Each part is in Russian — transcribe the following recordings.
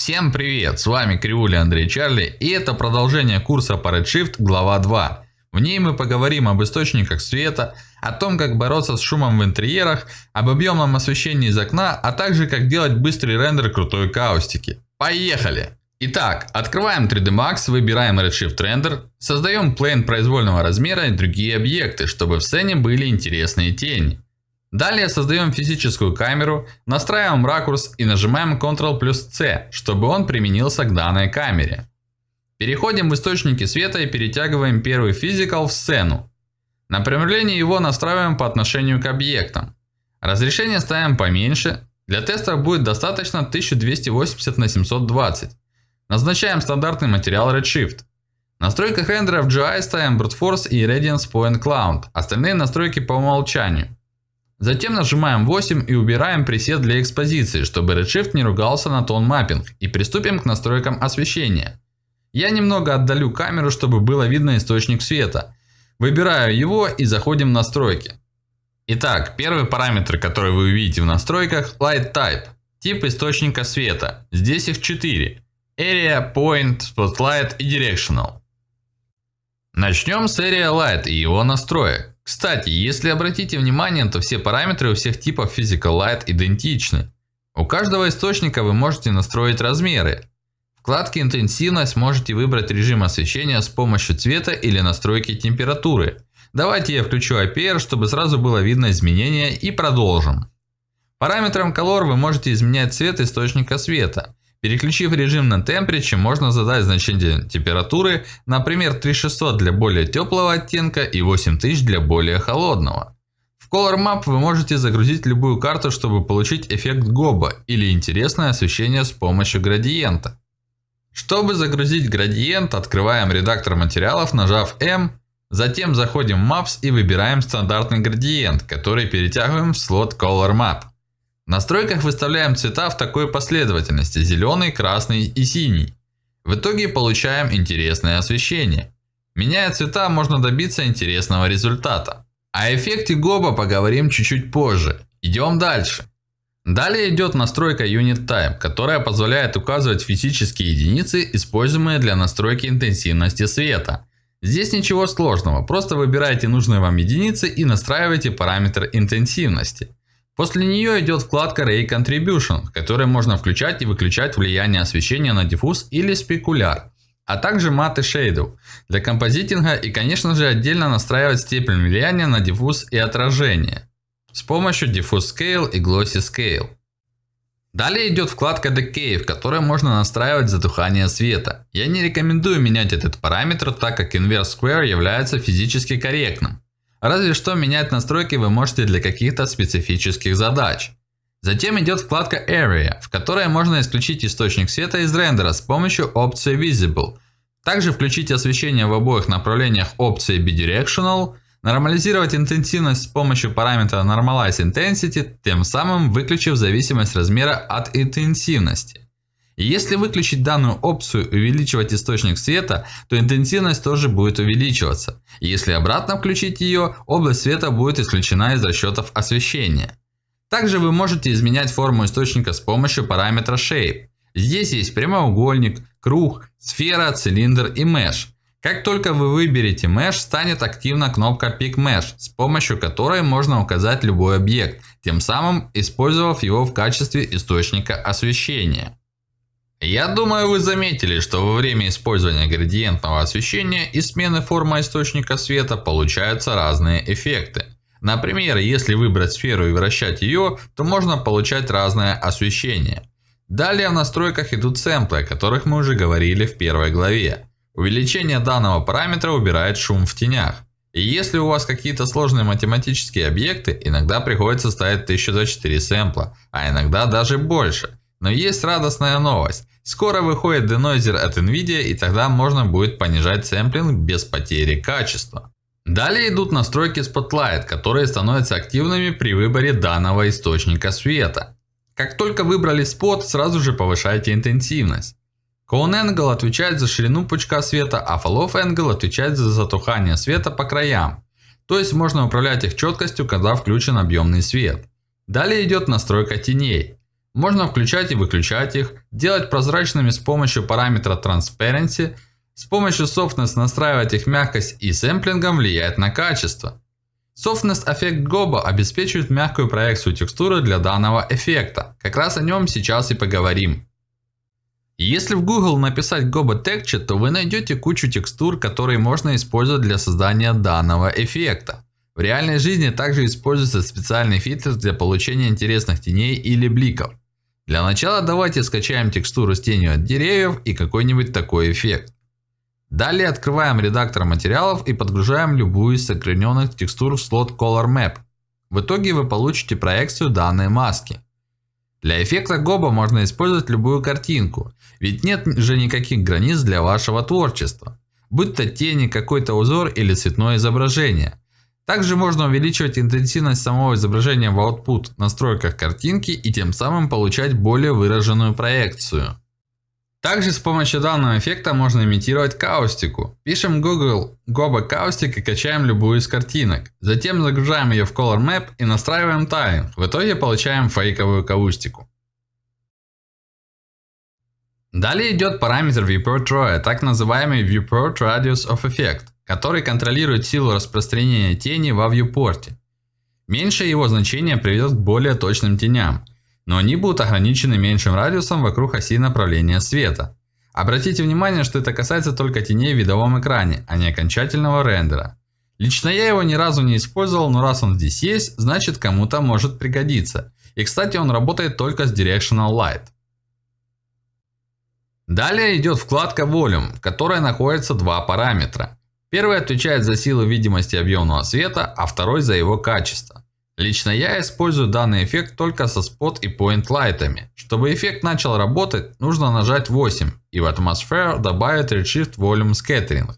Всем привет, с вами Кривуля Андрей Чарли и это продолжение курса по Redshift глава 2. В ней мы поговорим об источниках света, о том как бороться с шумом в интерьерах, об объемном освещении из окна, а также как делать быстрый рендер крутой каустики. Поехали! Итак, открываем 3D Max, выбираем Redshift Render, создаем плейн произвольного размера и другие объекты, чтобы в сцене были интересные тени. Далее создаем физическую камеру, настраиваем ракурс и нажимаем Ctrl плюс C, чтобы он применился к данной камере. Переходим в источники света и перетягиваем первый физикал в сцену. Направление его настраиваем по отношению к объектам. Разрешение ставим поменьше. Для тестов будет достаточно 1280 на 720. Назначаем стандартный материал Redshift. В настройках рендера в GI ставим Brute Force и Radiance Point Cloud. Остальные настройки по умолчанию. Затем нажимаем 8 и убираем пресет для экспозиции, чтобы Redshift не ругался на тон маппинг. И приступим к настройкам освещения. Я немного отдалю камеру, чтобы было видно источник света. Выбираю его и заходим в настройки. Итак, первый параметр, который вы увидите в настройках Light Type. Тип источника света. Здесь их 4. Area, Point, Spotlight и Directional. Начнем с Area Light и его настроек. Кстати, если обратите внимание, то все параметры у всех типов Physical Light идентичны. У каждого источника вы можете настроить размеры. В вкладке интенсивность можете выбрать режим освещения с помощью цвета или настройки температуры. Давайте я включу IPR, чтобы сразу было видно изменения и продолжим. Параметром Color вы можете изменять цвет источника света. Переключив режим на Temperature, можно задать значение температуры, например 3600 для более теплого оттенка и 8000 для более холодного. В Color Map вы можете загрузить любую карту, чтобы получить эффект Гоба или интересное освещение с помощью градиента. Чтобы загрузить градиент, открываем редактор материалов, нажав M, затем заходим в Maps и выбираем стандартный градиент, который перетягиваем в слот Color Map. Настройках выставляем цвета в такой последовательности зеленый, красный и синий. В итоге получаем интересное освещение. Меняя цвета можно добиться интересного результата. О эффекте Гоба поговорим чуть-чуть позже. Идем дальше. Далее идет настройка Unit Type, которая позволяет указывать физические единицы, используемые для настройки интенсивности света. Здесь ничего сложного, просто выбирайте нужные вам единицы и настраивайте параметр интенсивности. После нее идет вкладка Ray Contribution, в которой можно включать и выключать влияние освещения на диффуз или спекуляр. А также Matte Shadow для композитинга и конечно же отдельно настраивать степень влияния на диффуз и отражение. С помощью Diffuse Scale и Glossy Scale. Далее идет вкладка Decay, в которой можно настраивать затухание света. Я не рекомендую менять этот параметр, так как Inverse Square является физически корректным. Разве что менять настройки вы можете для каких-то специфических задач. Затем идет вкладка Area, в которой можно исключить источник света из рендера с помощью опции Visible. Также включить освещение в обоих направлениях опцией Bidirectional, нормализировать интенсивность с помощью параметра Normalize Intensity, тем самым выключив зависимость размера от интенсивности. Если выключить данную опцию увеличивать источник света, то интенсивность тоже будет увеличиваться. Если обратно включить ее, область света будет исключена из расчетов освещения. Также вы можете изменять форму источника с помощью параметра Shape. Здесь есть прямоугольник, круг, сфера, цилиндр и Mesh. Как только вы выберете Mesh, станет активна кнопка Pick Mesh, с помощью которой можно указать любой объект, тем самым использовав его в качестве источника освещения. Я думаю, вы заметили, что во время использования градиентного освещения и смены формы источника света получаются разные эффекты. Например, если выбрать сферу и вращать ее, то можно получать разное освещение. Далее в настройках идут сэмплы, о которых мы уже говорили в первой главе. Увеличение данного параметра убирает шум в тенях. И если у вас какие-то сложные математические объекты, иногда приходится ставить 1024 сэмпла, а иногда даже больше. Но есть радостная новость. Скоро выходит денойзер от Nvidia и тогда можно будет понижать сэмплинг без потери качества. Далее идут настройки Spotlight, которые становятся активными при выборе данного источника света. Как только выбрали спот, сразу же повышайте интенсивность. Cone Angle отвечает за ширину пучка света, а Fall Angle отвечает за затухание света по краям. То есть можно управлять их четкостью, когда включен объемный свет. Далее идет настройка теней. Можно включать и выключать их, делать прозрачными с помощью параметра Transparency, с помощью Softness настраивать их мягкость и сэмплингом влиять на качество. Softness эффект Gobo обеспечивает мягкую проекцию текстуры для данного эффекта. Как раз о нем сейчас и поговорим. Если в Google написать Gobo Texture, то вы найдете кучу текстур, которые можно использовать для создания данного эффекта. В реальной жизни также используется специальный фильтр для получения интересных теней или бликов. Для начала давайте скачаем текстуру с тенью от деревьев и какой-нибудь такой эффект. Далее открываем редактор материалов и подгружаем любую из сохраненных текстур в слот Color Map. В итоге вы получите проекцию данной маски. Для эффекта Гоба можно использовать любую картинку, ведь нет же никаких границ для вашего творчества. Будь то тени, какой-то узор или цветное изображение. Также можно увеличивать интенсивность самого изображения в output настройках картинки и тем самым получать более выраженную проекцию. Также с помощью данного эффекта можно имитировать каустику. Пишем Google Goba Caustic и качаем любую из картинок. Затем загружаем ее в Color Map и настраиваем тайлинг. В итоге получаем фейковую каустику. Далее идет параметр Viewport ROE, так называемый Viewport Radius of Effect, который контролирует силу распространения тени во viewport. Меньшее его значение приведет к более точным теням но они будут ограничены меньшим радиусом вокруг оси направления света. Обратите внимание, что это касается только теней в видовом экране, а не окончательного рендера. Лично я его ни разу не использовал, но раз он здесь есть, значит кому-то может пригодиться. И кстати он работает только с Directional Light. Далее идет вкладка Volume, в которой находятся два параметра. Первый отвечает за силу видимости объемного света, а второй за его качество. Лично я использую данный эффект только со спот и point лайтами. Чтобы эффект начал работать, нужно нажать 8 и в Atmosphere добавить Redshift Volume Scattering.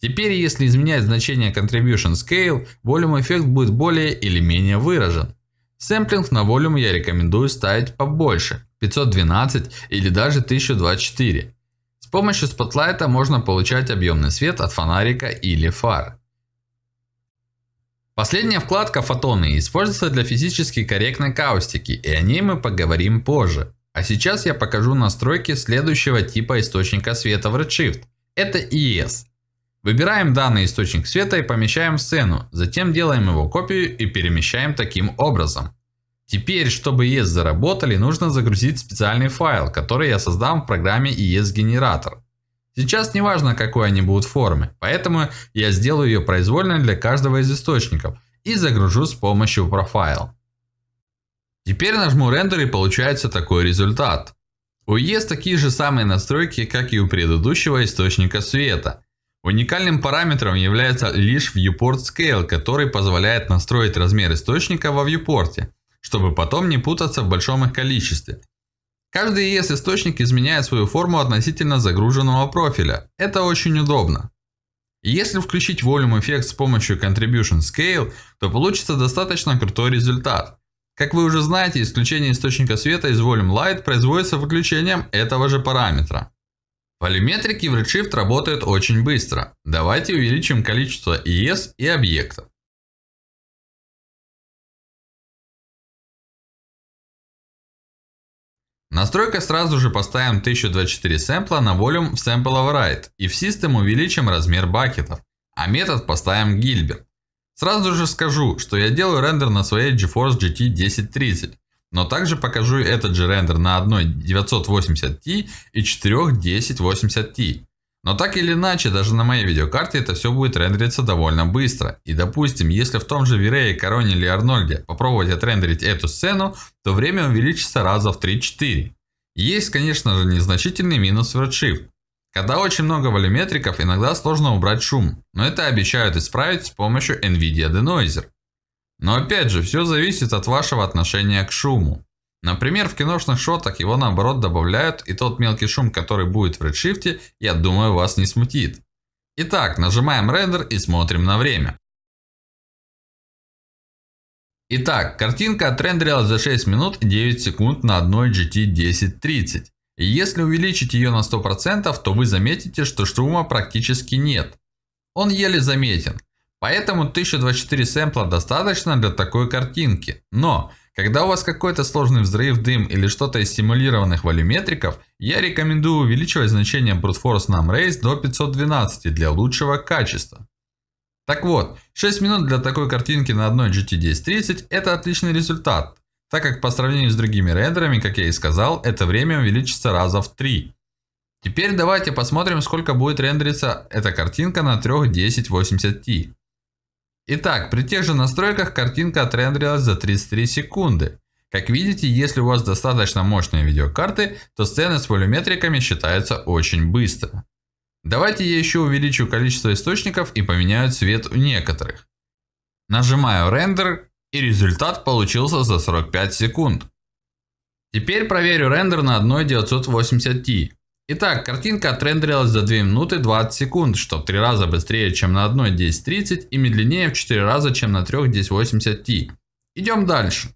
Теперь, если изменять значение Contribution Scale, Volume эффект будет более или менее выражен. Сэмплинг на Volume я рекомендую ставить побольше, 512 или даже 1024. Помощью Spotlight можно получать объемный свет от фонарика или фар. Последняя вкладка фотоны используется для физически корректной каустики и о ней мы поговорим позже. А сейчас я покажу настройки следующего типа источника света в Redshift. Это ES. Выбираем данный источник света и помещаем в сцену. Затем делаем его копию и перемещаем таким образом. Теперь, чтобы ES заработали, нужно загрузить специальный файл, который я создам в программе ES Generator. Сейчас не важно какой они будут формы, поэтому я сделаю ее произвольно для каждого из источников и загружу с помощью профайл. Теперь нажму Render и получается такой результат. У ES такие же самые настройки, как и у предыдущего источника света. Уникальным параметром является лишь Viewport Scale, который позволяет настроить размер источника во viewport, чтобы потом не путаться в большом их количестве. Каждый ES-источник изменяет свою форму относительно загруженного профиля. Это очень удобно. если включить Volume эффект с помощью Contribution Scale, то получится достаточно крутой результат. Как вы уже знаете, исключение источника света из Volume Light производится выключением этого же параметра. Волюметрики в Redshift работают очень быстро. Давайте увеличим количество ES и объектов. Настройка сразу же поставим 1024 сэмпла на Volume в Sample Override и в System увеличим размер бакетов, а метод поставим Gilbert. Сразу же скажу, что я делаю рендер на своей GeForce GT 1030, но также покажу этот же рендер на одной 980Ti и 4 1080Ti. Но так или иначе, даже на моей видеокарте это все будет рендериться довольно быстро. И допустим, если в том же V-Ray, Короне или Арнольде попробовать отрендерить эту сцену, то время увеличится раза в 3-4. Есть, конечно же, незначительный минус в Redshift. Когда очень много волюметриков, иногда сложно убрать шум, но это обещают исправить с помощью NVIDIA Denoiser. Но опять же, все зависит от вашего отношения к шуму. Например, в киношных шотах его наоборот добавляют, и тот мелкий шум, который будет в редшифте, я думаю, вас не смутит. Итак, нажимаем рендер и смотрим на время. Итак, картинка отрендерилась за 6 минут и 9 секунд на одной GT 1030. И если увеличить ее на 100%, то вы заметите, что шума практически нет. Он еле заметен. Поэтому 1024 сэмпла достаточно для такой картинки. Но, Когда у вас какой-то сложный взрыв, дым или что-то из симулированных волюметриков, я рекомендую увеличивать значение Brute Force Num Race до 512 для лучшего качества. Так вот, 6 минут для такой картинки на одной GT 1030 это отличный результат, так как по сравнению с другими рендерами, как я и сказал, это время увеличится раза в 3. Теперь давайте посмотрим, сколько будет рендериться эта картинка на 3.1080 Итак, при тех же настройках картинка отрендерилась за 33 секунды. Как видите, если у вас достаточно мощные видеокарты, то сцены с волюметриками считаются очень быстро. Давайте я еще увеличу количество источников и поменяю цвет у некоторых. Нажимаю рендер и результат получился за 45 секунд. Теперь проверю рендер на 1.980 Итак, картинка отрендерилась за 2 минуты 20 секунд, что в 3 раза быстрее, чем на одной 1030 и медленнее в 4 раза, чем на трех 1080 Ti. Идем дальше.